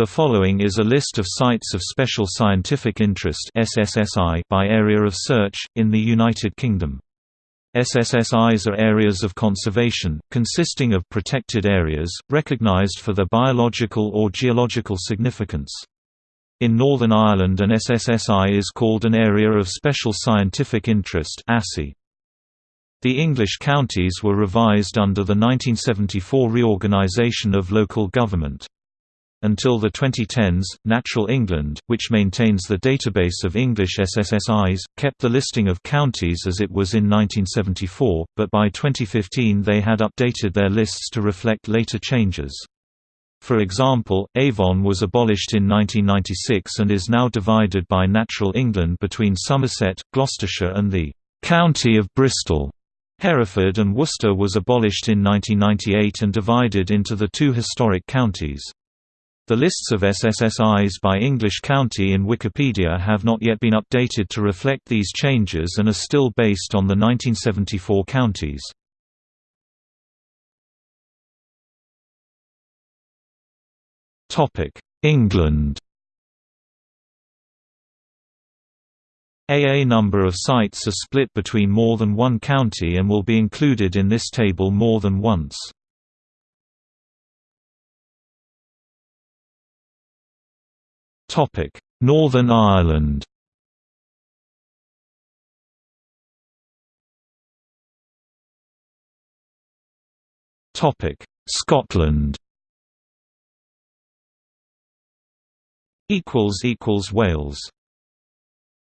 The following is a list of Sites of Special Scientific Interest (SSSI) by area of search, in the United Kingdom. SSSIs are areas of conservation, consisting of protected areas, recognised for their biological or geological significance. In Northern Ireland an SSSI is called an Area of Special Scientific Interest The English counties were revised under the 1974 reorganisation of local government. Until the 2010s, Natural England, which maintains the database of English SSSIs, kept the listing of counties as it was in 1974, but by 2015 they had updated their lists to reflect later changes. For example, Avon was abolished in 1996 and is now divided by Natural England between Somerset, Gloucestershire and the «County of Bristol». Hereford and Worcester was abolished in 1998 and divided into the two historic counties. The lists of SSSIs by English county in Wikipedia have not yet been updated to reflect these changes and are still based on the 1974 counties. England AA number of sites are split between more than one county and will be included in this table more than once. Topic: Northern Ireland. Topic: Scotland. Equals equals Wales.